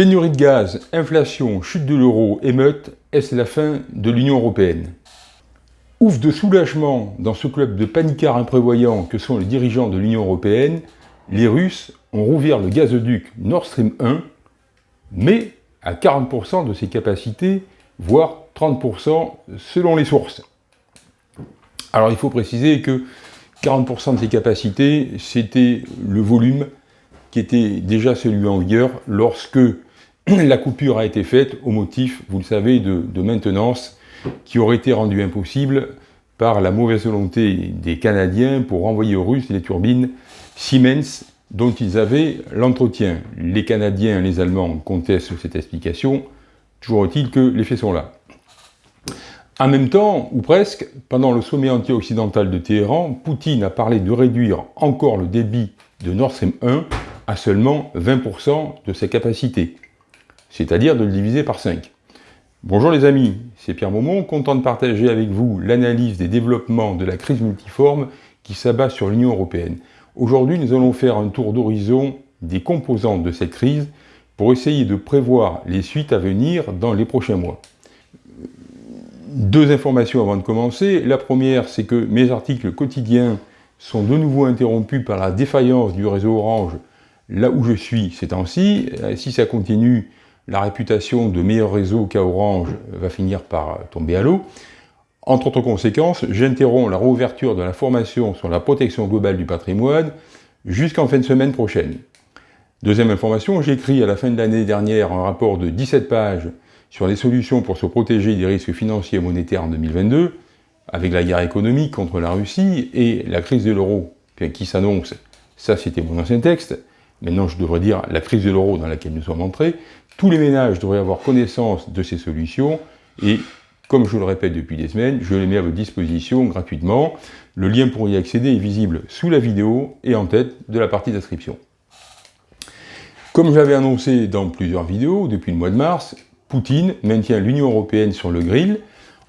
Pénurie de gaz, inflation, chute de l'euro, émeute, est-ce la fin de l'Union Européenne? Ouf de soulagement dans ce club de panicards imprévoyants que sont les dirigeants de l'Union Européenne, les Russes ont rouvert le gazoduc Nord Stream 1, mais à 40% de ses capacités, voire 30% selon les sources. Alors il faut préciser que 40% de ses capacités, c'était le volume qui était déjà celui en vigueur lorsque la coupure a été faite au motif, vous le savez, de, maintenance qui aurait été rendue impossible par la mauvaise volonté des Canadiens pour renvoyer aux Russes les turbines Siemens dont ils avaient l'entretien. Les Canadiens et les Allemands contestent cette explication, toujours est-il que les faits sont là. En même temps, ou presque, pendant le sommet anti-occidental de Téhéran, Poutine a parlé de réduire encore le débit de Nord Stream 1 à seulement 20% de sa capacité, c'est-à-dire de le diviser par 5. Bonjour les amis, c'est Pierre Maumont, content de partager avec vous l'analyse des développements de la crise multiforme qui s'abat sur l'Union Européenne. Aujourd'hui, nous allons faire un tour d'horizon des composantes de cette crise pour essayer de prévoir les suites à venir dans les prochains mois. Deux informations avant de commencer. La première, c'est que mes articles quotidiens sont de nouveau interrompus par la défaillance du réseau Orange là où je suis ces temps-ci. Si ça continue, la réputation de meilleur réseau qu'à Orange va finir par tomber à l'eau. Entre autres conséquences, j'interromps la réouverture de la formation sur la protection globale du patrimoine jusqu'en fin de semaine prochaine. Deuxième information, j'ai écrit à la fin de l'année dernière un rapport de 17 pages sur les solutions pour se protéger des risques financiers et monétaires en 2022, avec la guerre économique contre la Russie et la crise de l'euro qui s'annonce. Ça, c'était mon ancien texte. Maintenant, je devrais dire la crise de l'euro dans laquelle nous sommes entrés. Tous les ménages devraient avoir connaissance de ces solutions et, comme je le répète depuis des semaines, je les mets à votre disposition gratuitement. Le lien pour y accéder est visible sous la vidéo et en tête de la partie d'inscription. Comme j'avais annoncé dans plusieurs vidéos depuis le mois de mars, Poutine maintient l'Union Européenne sur le grill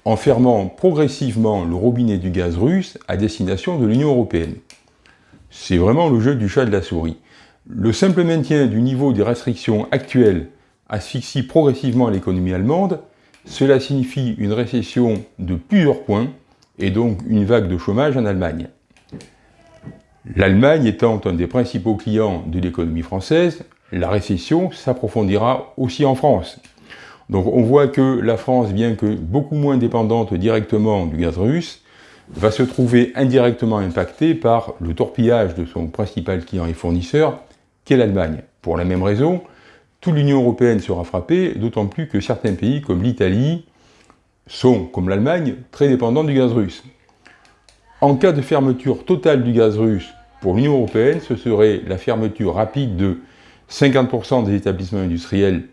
en fermant progressivement le robinet du gaz russe à destination de l'Union Européenne. C'est vraiment le jeu du chat de la souris. Le simple maintien du niveau des restrictions actuelles asphyxie progressivement l'économie allemande, cela signifie une récession de plusieurs points et donc une vague de chômage en Allemagne. L'Allemagne étant un des principaux clients de l'économie française, la récession s'approfondira aussi en France. Donc on voit que la France, bien que beaucoup moins dépendante directement du gaz russe, va se trouver indirectement impactée par le torpillage de son principal client et fournisseur, qu'est l'Allemagne. Pour la même raison, toute l'Union Européenne sera frappée, d'autant plus que certains pays comme l'Italie sont, comme l'Allemagne, très dépendants du gaz russe. En cas de fermeture totale du gaz russe pour l'Union Européenne, ce serait la fermeture rapide de 50% des établissements industriels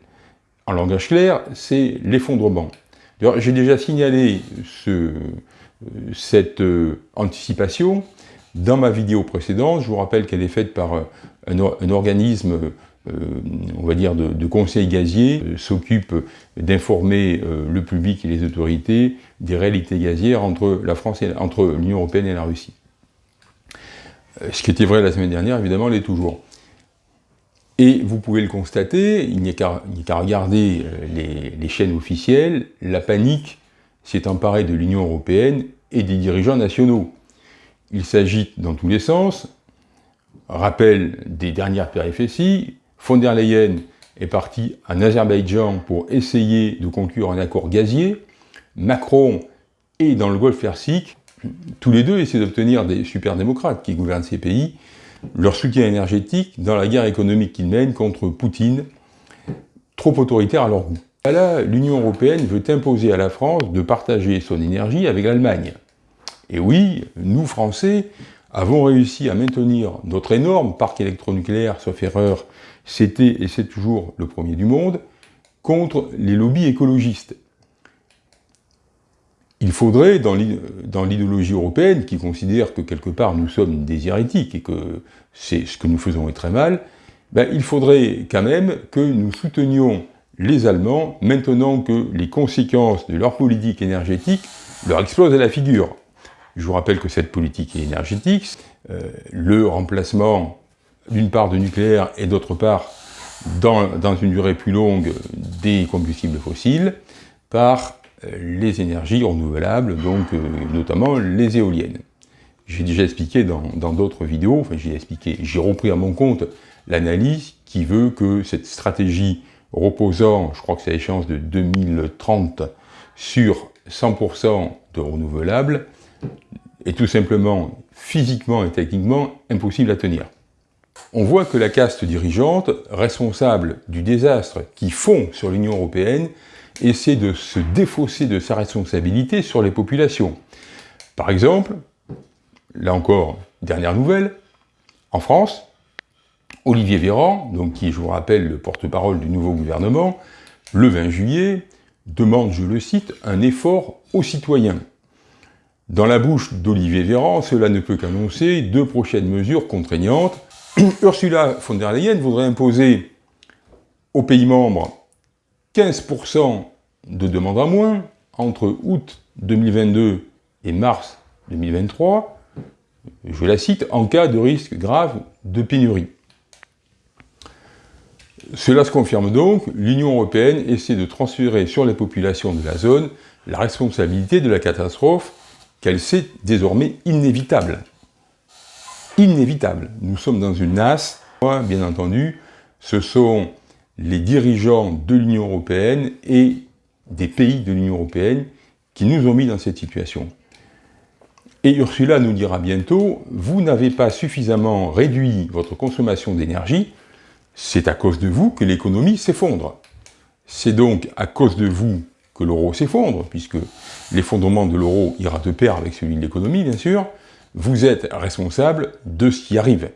en langage clair, c'est l'effondrement. J'ai déjà signalé cette euh, anticipation dans ma vidéo précédente. Je vous rappelle qu'elle est faite par euh, un, organisme, on va dire, de, conseil gazier, s'occupe d'informer le public et les autorités des réalités gazières entre la France et entre l'Union Européenne et la Russie. Ce qui était vrai la semaine dernière, évidemment, l'est toujours. Et vous pouvez le constater, il n'y a qu'à regarder euh, les, chaînes officielles, la panique s'est emparée de l'Union Européenne et des dirigeants nationaux. Il s'agit dans tous les sens, rappel des dernières péripéties, von der Leyen est parti en Azerbaïdjan pour essayer de conclure un accord gazier, Macron est dans le Golfe Persique, tous les deux essaient d'obtenir des super-démocrates qui gouvernent ces pays, leur soutien énergétique dans la guerre économique qu'ils mènent contre Poutine, trop autoritaire à leur goût. Là, l'Union Européenne veut imposer à la France de partager son énergie avec l'Allemagne. Et oui, nous, Français, avons réussi à maintenir notre énorme parc électronucléaire, sauf erreur, c'était et c'est toujours le premier du monde, contre les lobbies écologistes il faudrait, dans l'idéologie européenne, qui considère que quelque part nous sommes des hérétiques et que c'est ce que nous faisons est très mal, ben, il faudrait quand même que nous soutenions les Allemands maintenant que les conséquences de leur politique énergétique leur explosent à la figure. Je vous rappelle que cette politique énergétique, euh, le remplacement d'une part de nucléaire et d'autre part dans, une durée plus longue des combustibles fossiles par euh, les énergies renouvelables, donc euh, notamment les éoliennes. J'ai déjà expliqué dans d'autres vidéos, enfin j'ai expliqué, j'ai repris à mon compte l'analyse qui veut que cette stratégie reposant, je crois que c'est l'échéance de 2030, sur 100% de renouvelables, est tout simplement physiquement et techniquement impossible à tenir. On voit que la caste dirigeante, responsable du désastre qui fond sur l'Union européenne, essaie de se défausser de sa responsabilité sur les populations. Par exemple, là encore, dernière nouvelle, en France, Olivier Véran, donc qui, je vous rappelle, le porte-parole du nouveau gouvernement, le 20 juillet, demande, je le cite, un effort aux citoyens. Dans la bouche d'Olivier Véran, cela ne peut qu'annoncer deux prochaines mesures contraignantes. Ursula von der Leyen voudrait imposer aux pays membres 15% de demandes en moins entre août 2022 et mars 2023, je la cite, en cas de risque grave de pénurie. Cela se confirme donc, l'Union européenne essaie de transférer sur les populations de la zone la responsabilité de la catastrophe qu'elle sait désormais inévitable. Inévitable. Nous sommes dans une nasse. Bien entendu, ce sont les dirigeants de l'Union européenne et des pays de l'Union européenne qui nous ont mis dans cette situation. Et Ursula nous dira bientôt, vous n'avez pas suffisamment réduit votre consommation d'énergie, c'est à cause de vous que l'économie s'effondre. C'est donc à cause de vous que l'euro s'effondre, puisque l'effondrement de l'euro ira de pair avec celui de l'économie, bien sûr, vous êtes responsable de ce qui arrive.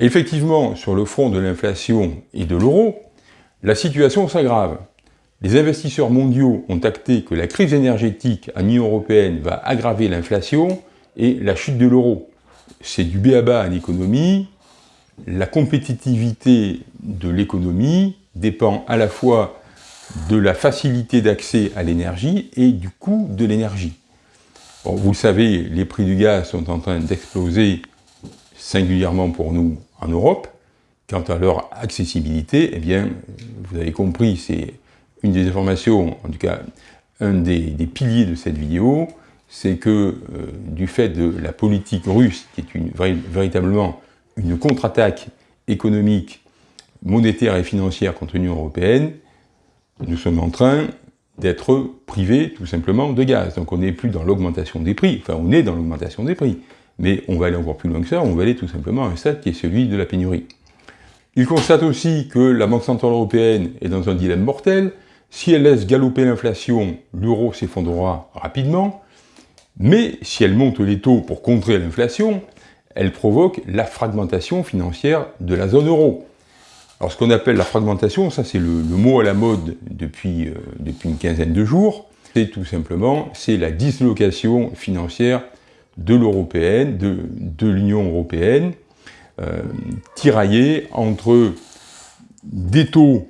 effectivement, sur le front de l'inflation et de l'euro, la situation s'aggrave. Les investisseurs mondiaux ont acté que la crise énergétique à l'Union européenne va aggraver l'inflation et la chute de l'euro. C'est du béaba à l'économie, la compétitivité de l'économie dépend à la fois de la facilité d'accès à l'énergie et du coût de l'énergie. Vous le savez, les prix du gaz sont en train d'exploser singulièrement pour nous en Europe. Quant à leur accessibilité, eh bien, vous avez compris, c'est une des informations, en tout cas, un des, piliers de cette vidéo, c'est que euh, du fait de la politique russe, qui est une, véritablement une contre-attaque économique, monétaire et financière contre l'Union européenne, nous sommes en train d'être privés tout simplement de gaz. Donc on n'est plus dans l'augmentation des prix, enfin on est dans l'augmentation des prix, mais on va aller encore plus loin que ça, on va aller tout simplement à un stade qui est celui de la pénurie. Il constate aussi que la Banque Centrale Européenne est dans un dilemme mortel, si elle laisse galoper l'inflation, l'euro s'effondrera rapidement, mais si elle monte les taux pour contrer l'inflation, elle provoque la fragmentation financière de la zone euro. Alors ce qu'on appelle la fragmentation, ça c'est le, mot à la mode depuis, euh, depuis une quinzaine de jours, c'est tout simplement la dislocation financière de l'européenne, de, de l'Union européenne, euh, tiraillée entre des taux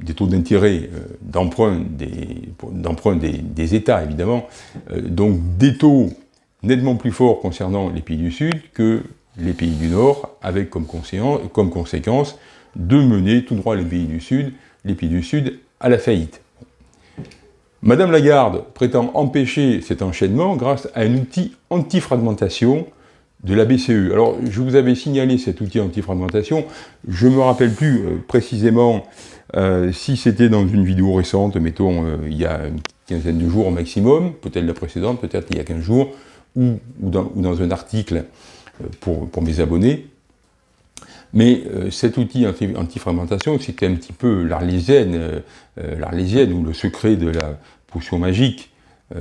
des taux d'intérêt euh, d'emprunt des, des, États, évidemment, donc des taux nettement plus fort concernant les pays du Sud que les pays du Nord, avec comme, comme conséquence de mener tout droit les pays du Sud, les pays du Sud à la faillite. Madame Lagarde prétend empêcher cet enchaînement grâce à un outil anti-fragmentation de la BCE. Alors, je vous avais signalé cet outil anti-fragmentation, je ne me rappelle plus euh, précisément euh, si c'était dans une vidéo récente, mettons, euh, il y a une quinzaine de jours au maximum, peut-être la précédente, peut-être il y a 15 jours, ou, dans, un article pour, mes abonnés. Mais euh, cet outil anti-fragmentation, c'était un petit peu l'arlésienne, euh, ou le secret de la potion magique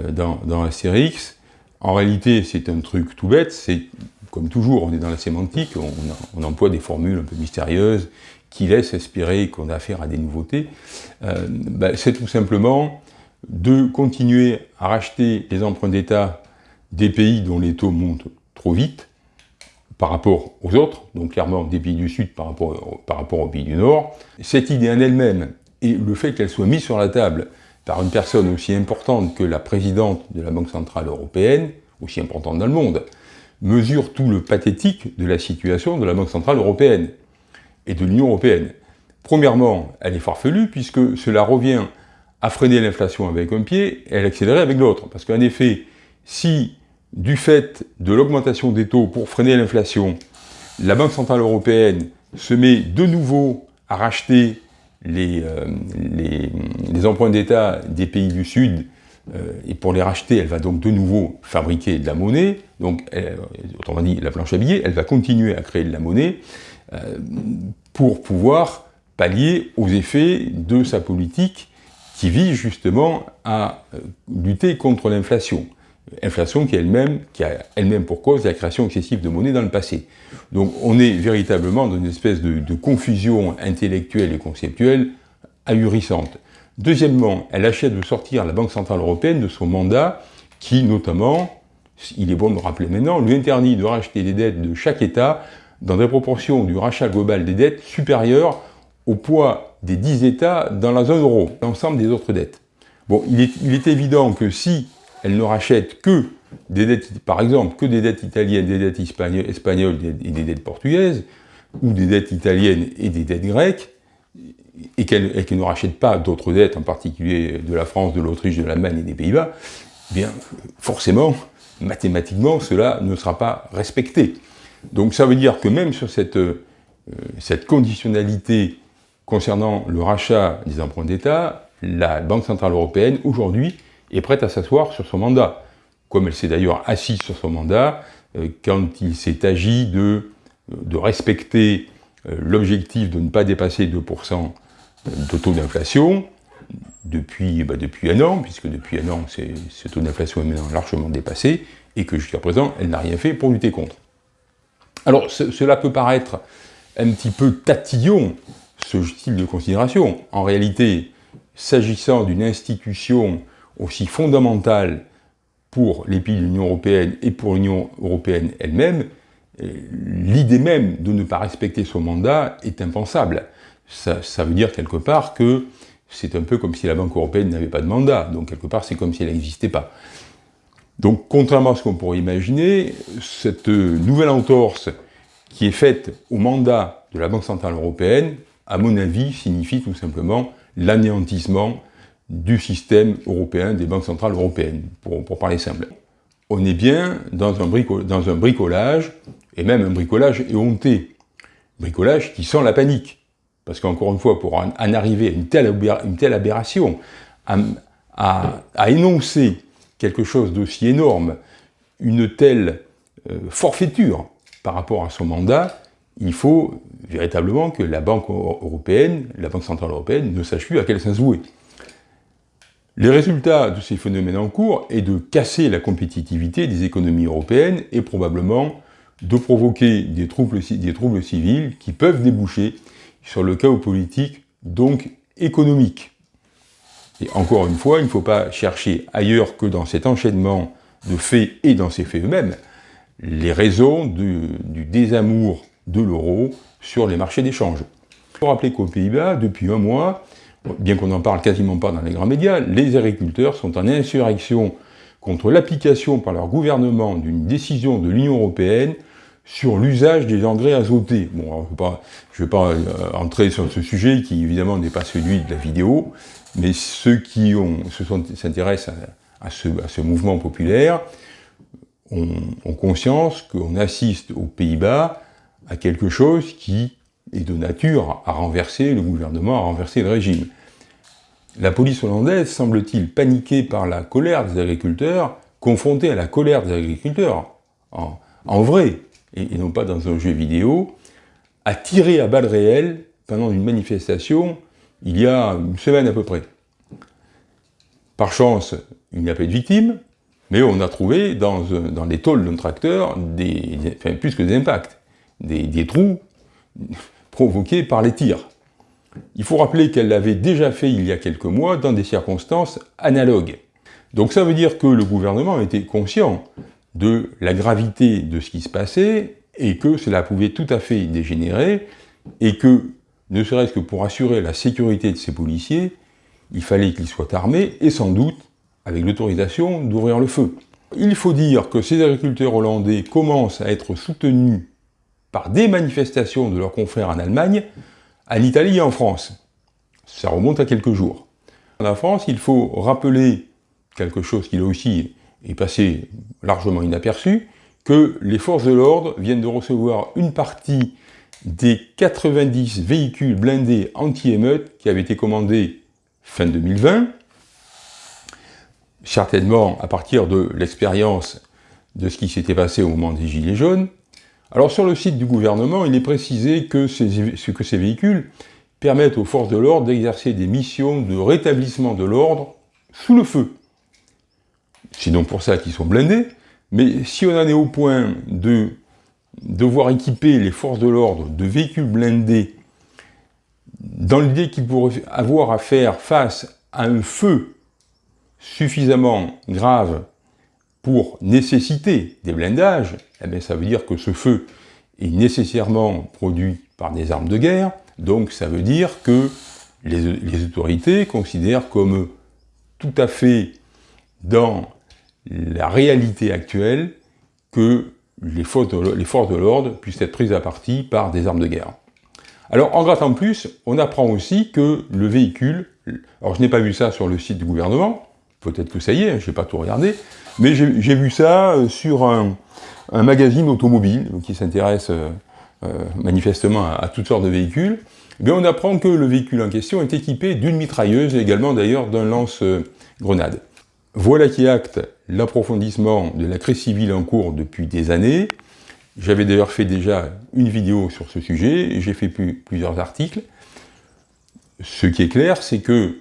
dans, dans Astérix. En réalité, c'est un truc tout bête, c'est comme toujours, on est dans la sémantique, on, emploie des formules un peu mystérieuses qui laissent espérer qu'on a affaire à des nouveautés. Ben, c'est tout simplement de continuer à racheter les emprunts d'État des pays dont les taux montent trop vite par rapport aux autres, donc clairement des pays du Sud par rapport, par rapport aux pays du Nord. Cette idée en elle-même, et le fait qu'elle soit mise sur la table par une personne aussi importante que la présidente de la Banque Centrale Européenne, aussi importante dans le monde, mesure tout le pathétique de la situation de la Banque Centrale Européenne et de l'Union Européenne. Premièrement, elle est farfelue, puisque cela revient à freiner l'inflation avec un pied et à l'accélérer avec l'autre. Parce qu'en effet, si, du fait de l'augmentation des taux pour freiner l'inflation, la Banque Centrale Européenne se met de nouveau à racheter les, euh, emprunts d'État des pays du Sud, euh, et pour les racheter, elle va donc de nouveau fabriquer de la monnaie, donc, autrement dit, la planche à billets, elle va continuer à créer de la monnaie euh, pour pouvoir pallier aux effets de sa politique qui vise justement à lutter contre l'inflation inflation qui, elle-même, qui a elle-même pour cause la création excessive de monnaie dans le passé. Donc on est véritablement dans une espèce de, confusion intellectuelle et conceptuelle ahurissante. Deuxièmement, elle achète de sortir la Banque Centrale Européenne de son mandat qui, notamment, il est bon de le rappeler maintenant, lui interdit de racheter des dettes de chaque État dans des proportions du rachat global des dettes supérieures au poids des 10 États dans la zone euro, l'ensemble des autres dettes. Bon, il est évident que si elle ne rachète que des dettes, par exemple, que des dettes italiennes, des dettes espagnoles et des dettes portugaises, ou des dettes italiennes et des dettes grecques, et qu'elle ne rachète pas d'autres dettes, en particulier de la France, de l'Autriche, de l'Allemagne et des Pays-Bas, eh bien, forcément, mathématiquement, cela ne sera pas respecté. Donc ça veut dire que même sur cette, euh, cette conditionnalité concernant le rachat des emprunts d'État, la Banque Centrale Européenne, aujourd'hui, est prête à s'asseoir sur son mandat, comme elle s'est d'ailleurs assise sur son mandat euh, quand il s'est agi de, de respecter euh, l'objectif de ne pas dépasser 2% de taux d'inflation depuis, bah, depuis un an, puisque depuis un an, ce taux d'inflation est maintenant largement dépassé, et que jusqu'à présent, elle n'a rien fait pour lutter contre. Alors, cela peut paraître un petit peu tatillon, ce style de considération. En réalité, s'agissant d'une institution aussi fondamentale pour les pays de l'Union européenne et pour l'Union européenne elle-même, euh, l'idée même de ne pas respecter son mandat est impensable. Ça, veut dire quelque part que c'est un peu comme si la Banque européenne n'avait pas de mandat, donc quelque part c'est comme si elle n'existait pas. Donc contrairement à ce qu'on pourrait imaginer, cette nouvelle entorse qui est faite au mandat de la Banque Centrale Européenne, à mon avis, signifie tout simplement l'anéantissement du système européen des banques centrales européennes, pour, parler simple. On est bien dans un, bricolage, et même un bricolage éhonté. Bricolage qui sent la panique. Parce qu'encore une fois, pour en, arriver à une telle, une telle aberration, à, énoncer quelque chose d'aussi énorme, une telle euh, forfaiture par rapport à son mandat, il faut véritablement que la Banque européenne, la Banque centrale européenne, ne sache plus à quel sens vouer. Les résultats de ces phénomènes en cours est de casser la compétitivité des économies européennes et probablement de provoquer des troubles, civils qui peuvent déboucher sur le chaos politique, donc économique. Et encore une fois, il ne faut pas chercher ailleurs que dans cet enchaînement de faits et dans ces faits eux-mêmes, les raisons du, du désamour de l'euro sur les marchés d'échange. Il faut rappeler qu'aux Pays-Bas, depuis un mois, bien qu'on n'en parle quasiment pas dans les grands médias, les agriculteurs sont en insurrection contre l'application par leur gouvernement d'une décision de l'Union européenne sur l'usage des engrais azotés. Bon, je ne vais pas, euh, entrer sur ce sujet qui évidemment n'est pas celui de la vidéo, mais ceux qui s'intéressent à, ce, mouvement populaire ont conscience qu'on assiste aux Pays-Bas à quelque chose qui et de nature à renverser le gouvernement, à renverser le régime. La police hollandaise semble-t-il paniquée par la colère des agriculteurs, confrontée à la colère des agriculteurs, en, vrai, et, non pas dans un jeu vidéo, a tiré à balles réelles pendant une manifestation il y a une semaine à peu près. Par chance, il n'y a pas de victimes, mais on a trouvé dans, les tôles d'un tracteur des, plus que des impacts, des trous provoquée par les tirs. Il faut rappeler qu'elle l'avait déjà fait il y a quelques mois dans des circonstances analogues. Donc ça veut dire que le gouvernement était conscient de la gravité de ce qui se passait et que cela pouvait tout à fait dégénérer et que, ne serait-ce que pour assurer la sécurité de ces policiers, il fallait qu'ils soient armés et sans doute avec l'autorisation d'ouvrir le feu. Il faut dire que ces agriculteurs hollandais commencent à être soutenus par des manifestations de leurs confrères en Allemagne, en Italie et en France. Ça remonte à quelques jours. En France, il faut rappeler quelque chose qui là aussi est passé largement inaperçu, que les forces de l'ordre viennent de recevoir une partie des 90 véhicules blindés anti-émeutes qui avaient été commandés fin 2020, certainement à partir de l'expérience de ce qui s'était passé au moment des Gilets jaunes. Alors sur le site du gouvernement, il est précisé que ces, véhicules permettent aux forces de l'ordre d'exercer des missions de rétablissement de l'ordre sous le feu. C'est donc pour ça qu'ils sont blindés, mais si on en est au point de devoir équiper les forces de l'ordre de véhicules blindés dans l'idée qu'ils pourraient avoir à faire face à un feu suffisamment grave pour nécessiter des blindages, eh ça veut dire que ce feu est nécessairement produit par des armes de guerre, donc ça veut dire que les, autorités considèrent comme tout à fait dans la réalité actuelle que les forces de l'ordre puissent être prises à partie par des armes de guerre. Alors, en grattant plus, on apprend aussi que le véhicule, alors je n'ai pas vu ça sur le site du gouvernement, peut-être que ça y est, je n'ai pas tout regardé, mais j'ai vu ça euh, sur un, magazine automobile qui s'intéresse euh, euh, manifestement à, toutes sortes de véhicules. Eh bien, on apprend que le véhicule en question est équipé d'une mitrailleuse et également d'ailleurs d'un lance-grenade. Voilà qui acte l'approfondissement de la crise civile en cours depuis des années. J'avais d'ailleurs fait déjà une vidéo sur ce sujet, j'ai fait plusieurs articles. Ce qui est clair, c'est que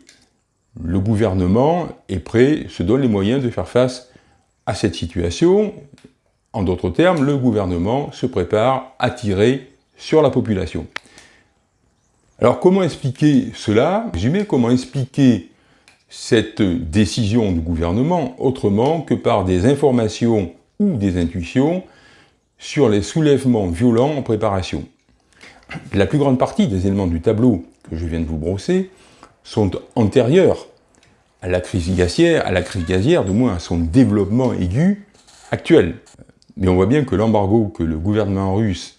le gouvernement est prêt, se donne les moyens de faire face à cette situation. En d'autres termes, le gouvernement se prépare à tirer sur la population. Alors comment expliquer cela? Résumé, comment expliquer cette décision du gouvernement autrement que par des informations ou des intuitions sur les soulèvements violents en préparation? La plus grande partie des éléments du tableau que je viens de vous brosser sont antérieurs à la crise gazière, à la crise gazière, du moins à son développement aigu actuel. Mais on voit bien que l'embargo que le gouvernement russe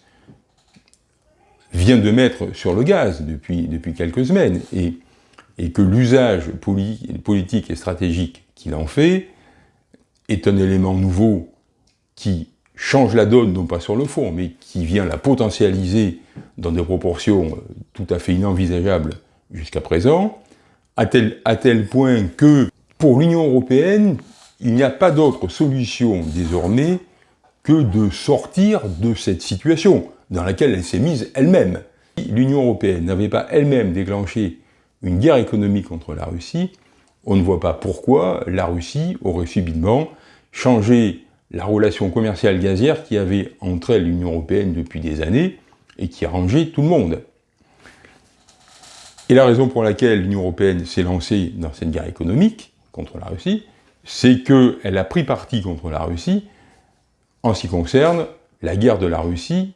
vient de mettre sur le gaz depuis, depuis quelques semaines, et que l'usage politique et stratégique qu'il en fait est un élément nouveau qui change la donne, non pas sur le fond, mais qui vient la potentialiser dans des proportions tout à fait inenvisageables jusqu'à présent, à tel, point que, pour l'Union européenne, il n'y a pas d'autre solution désormais que de sortir de cette situation dans laquelle elle s'est mise elle-même. Si l'Union européenne n'avait pas elle-même déclenché une guerre économique contre la Russie, on ne voit pas pourquoi la Russie aurait subitement changé la relation commerciale gazière qui avait entre elle l'Union Européenne depuis des années et qui arrangeait tout le monde. Et la raison pour laquelle l'Union Européenne s'est lancée dans cette guerre économique contre la Russie, c'est qu'elle a pris parti contre la Russie en ce qui concerne la guerre de la Russie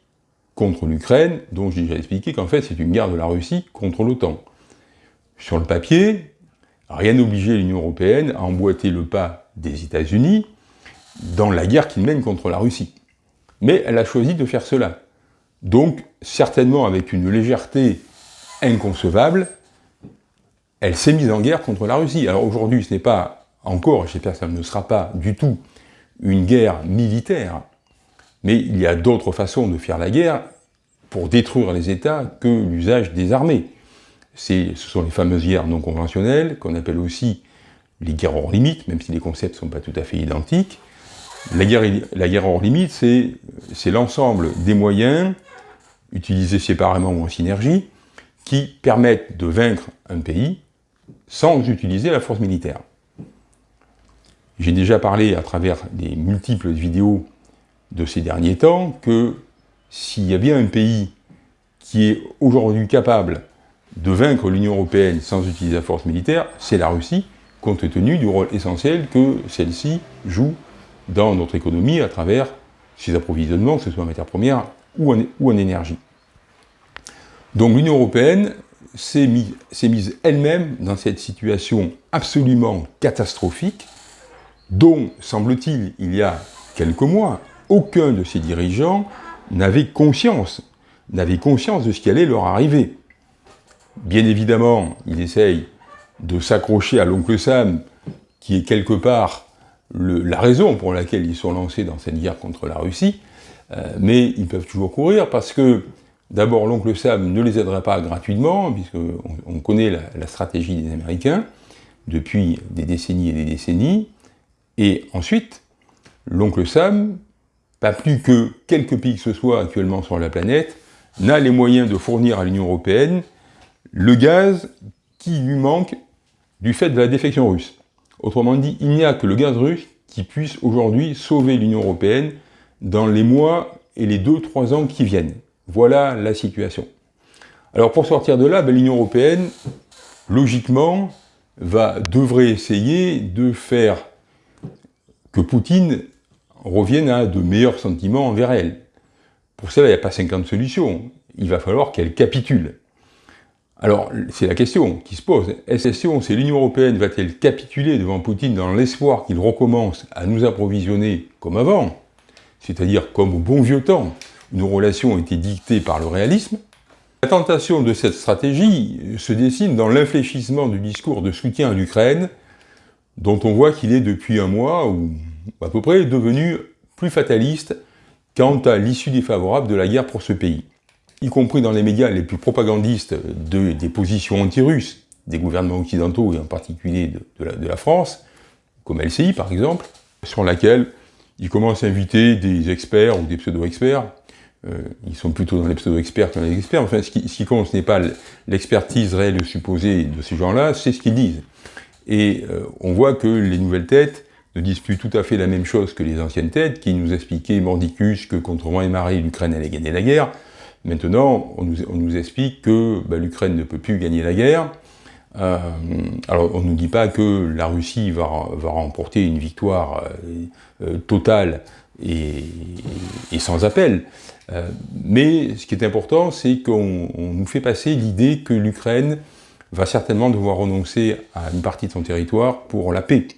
contre l'Ukraine, dont j'ai déjà expliqué qu'en fait c'est une guerre de la Russie contre l'OTAN. Sur le papier, rien n'obligeait l'Union européenne à emboîter le pas des États-Unis dans la guerre qu'ils mènent contre la Russie. Mais elle a choisi de faire cela. Donc, certainement avec une légèreté inconcevable, elle s'est mise en guerre contre la Russie. Alors aujourd'hui, ce n'est pas encore, j'espère que ça ne sera pas du tout, une guerre militaire, mais il y a d'autres façons de faire la guerre pour détruire les États que l'usage des armées ce sont les fameuses guerres non conventionnelles, qu'on appelle aussi les guerres hors limite, même si les concepts ne sont pas tout à fait identiques. La guerre, la guerre hors limite, c'est l'ensemble des moyens, utilisés séparément ou en synergie, qui permettent de vaincre un pays sans utiliser la force militaire. J'ai déjà parlé à travers des multiples vidéos de ces derniers temps que s'il y a bien un pays qui est aujourd'hui capable de vaincre l'Union européenne sans utiliser la force militaire, c'est la Russie, compte tenu du rôle essentiel que celle-ci joue dans notre économie à travers ses approvisionnements, que ce soit en matières premières ou en, énergie. Donc l'Union européenne s'est mise elle-même dans cette situation absolument catastrophique, dont, semble-t-il, il y a quelques mois, aucun de ses dirigeants n'avait conscience, n'avait conscience de ce qui allait leur arriver. bien évidemment, ils essayent de s'accrocher à l'oncle Sam, qui est quelque part la raison pour laquelle ils sont lancés dans cette guerre contre la Russie, euh, mais ils peuvent toujours courir parce que, d'abord, l'oncle Sam ne les aidera pas gratuitement, puisqu'on on connaît la, stratégie des Américains depuis des décennies et des décennies, et ensuite, l'oncle Sam, pas plus que quelques pays que ce soit actuellement sur la planète, n'a les moyens de fournir à l'Union Européenne le gaz qui lui manque du fait de la défection russe. Autrement dit, il n'y a que le gaz russe qui puisse aujourd'hui sauver l'Union Européenne dans les mois et les 2-3 ans qui viennent. Voilà la situation. Alors pour sortir de là, ben, l'Union Européenne, logiquement, va, devrait essayer de faire que Poutine revienne à de meilleurs sentiments envers elle. Pour cela, il n'y a pas 50 solutions. Il va falloir qu'elle capitule. Alors, c'est la question qui se pose. Est-ce que c'est l'Union Européenne va-t-elle capituler devant Poutine dans l'espoir qu'il recommence à nous approvisionner comme avant C'est-à-dire comme au bon vieux temps, nos relations ont été dictées par le réalisme La tentation de cette stratégie se dessine dans l'infléchissement du discours de soutien à l'Ukraine, dont on voit qu'il est depuis un mois, ou à peu près, devenu plus fataliste quant à l'issue défavorable de la guerre pour ce pays y compris dans les médias les plus propagandistes de, des positions anti-russes, des gouvernements occidentaux et en particulier de, la, France, comme LCI par exemple, sur laquelle ils commencent à inviter des experts ou des pseudo-experts. Euh, ils sont plutôt dans les pseudo-experts que dans les experts. Enfin, ce qui, compte, ce n'est pas l'expertise réelle supposée de ces gens-là, c'est ce qu'ils disent. Et euh, on voit que les nouvelles têtes ne disent plus tout à fait la même chose que les anciennes têtes, qui nous expliquaient mordicus que contre moi et Marie, l'Ukraine allait gagner la guerre. Maintenant, on nous, explique que bah, l'Ukraine ne peut plus gagner la guerre. Euh, alors, on ne nous dit pas que la Russie va, remporter une victoire euh, euh, totale et, sans appel. Mais ce qui est important, c'est qu'on nous fait passer l'idée que l'Ukraine va certainement devoir renoncer à une partie de son territoire pour la paix.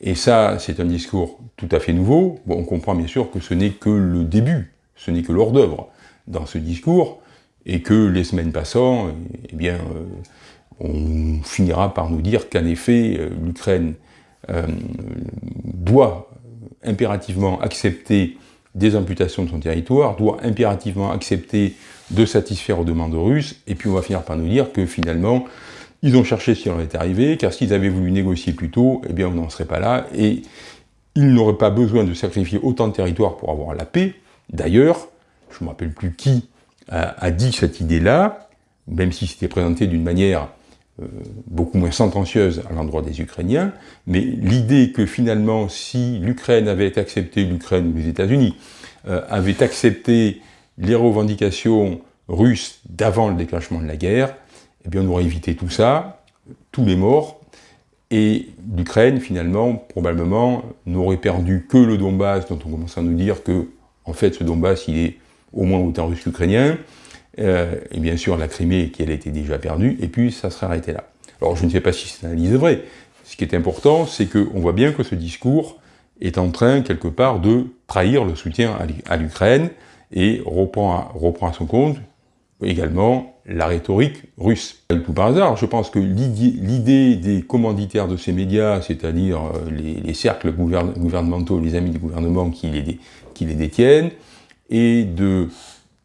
Et ça, c'est un discours tout à fait nouveau. On comprend bien sûr que ce n'est que le début, ce n'est que l'hors d'œuvre dans ce discours, et que les semaines passant, eh bien, euh, on finira par nous dire qu'en effet, euh, l'Ukraine euh, doit impérativement accepter des amputations de son territoire, doit impérativement accepter de satisfaire aux demandes russes, et puis on va finir par nous dire que finalement, ils ont cherché si on est arrivé, car s'ils avaient voulu négocier plus tôt, eh bien on n'en serait pas là, et ils n'auraient pas besoin de sacrifier autant de territoire pour avoir la paix. D'ailleurs, je ne me rappelle plus qui a, dit cette idée-là, même si c'était présenté d'une manière beaucoup moins sentencieuse à l'endroit des Ukrainiens, mais l'idée que finalement, si l'Ukraine avait accepté, l'Ukraine ou les États-Unis, euh, avaient accepté les revendications russes d'avant le déclenchement de la guerre, eh bien on aurait évité tout ça, tous les morts, et l'Ukraine, finalement, probablement, n'aurait perdu que le Donbass, dont on commence à nous dire que, en fait, ce Donbass, il est au moins autant russe qu'ukrainien, euh, et bien sûr la Crimée qui elle était déjà perdue, et puis ça serait arrêté là. Alors je ne sais pas si cette analyse est vraie. Ce qui est important, c'est qu'on voit bien que ce discours est en train, quelque part, de trahir le soutien à l'Ukraine, et reprend à, reprend à son compte également la rhétorique russe. Tout par hasard, je pense que l'idée des commanditaires de ces médias, c'est-à-dire euh, les, cercles gouvernementaux, les amis du gouvernement qui les, qui les détiennent, et de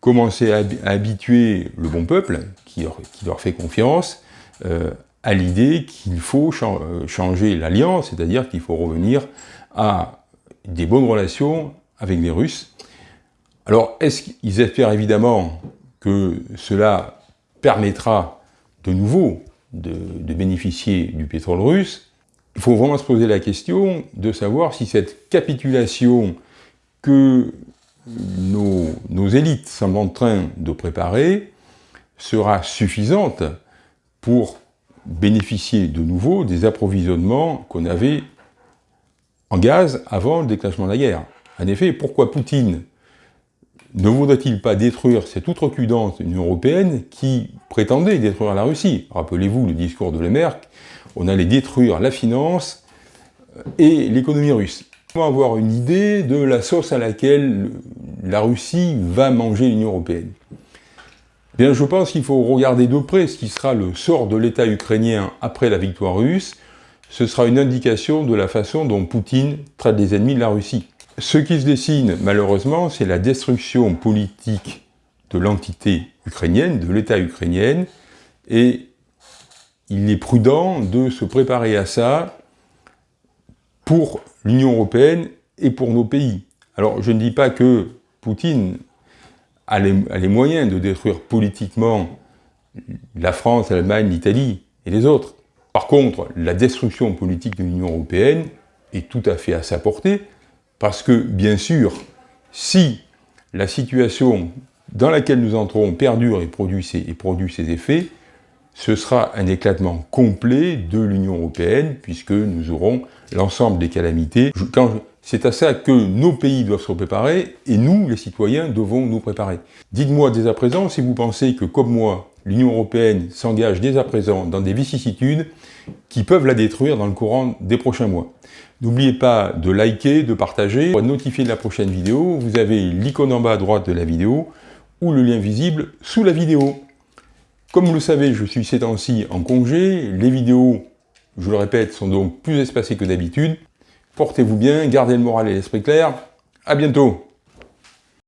commencer à, habituer le bon peuple, qui leur, fait confiance, euh, à l'idée qu'il faut euh, changer l'alliance, c'est-à-dire qu'il faut revenir à des bonnes relations avec les Russes. Alors, est-ce qu'ils espèrent évidemment que cela permettra de nouveau de, de, bénéficier du pétrole russe? Il faut vraiment se poser la question de savoir si cette capitulation que nos, élites sont en train de préparer sera suffisante pour bénéficier de nouveau des approvisionnements qu'on avait en gaz avant le déclenchement de la guerre. En effet, pourquoi Poutine ne voudrait-il pas détruire cette outrecuidante Union Européenne qui prétendait détruire la Russie? Rappelez-vous le discours de Lemerck, on allait détruire la finance et l'économie russe avoir une idée de la sauce à laquelle la Russie va manger l'Union Européenne. Bien, je pense qu'il faut regarder de près ce qui sera le sort de l'État ukrainien après la victoire russe. Ce sera une indication de la façon dont Poutine traite les ennemis de la Russie. Ce qui se dessine, malheureusement, c'est la destruction politique de l'entité ukrainienne, de l'État ukrainien, et il est prudent de se préparer à ça pour l'Union européenne et pour nos pays. Alors, je ne dis pas que Poutine a les, moyens de détruire politiquement la France, l'Allemagne, l'Italie et les autres. Par contre, la destruction politique de l'Union européenne est tout à fait à sa portée, parce que, bien sûr, si la situation dans laquelle nous entrons perdure et produit ses, et produit ses effets, ce sera un éclatement complet de l'Union européenne, puisque nous aurons l'ensemble des calamités. C'est à ça que nos pays doivent se préparer, et nous, les citoyens, devons nous préparer. Dites-moi dès à présent si vous pensez que, comme moi, l'Union européenne s'engage dès à présent dans des vicissitudes qui peuvent la détruire dans le courant des prochains mois. N'oubliez pas de liker, de partager, de notifier de la prochaine vidéo. Vous avez l'icône en bas à droite de la vidéo, ou le lien visible sous la vidéo. Comme vous le savez, je suis ces temps-ci en congé, les vidéos, je le répète, sont donc plus espacées que d'habitude. Portez-vous bien, gardez le moral et l'esprit clair, à bientôt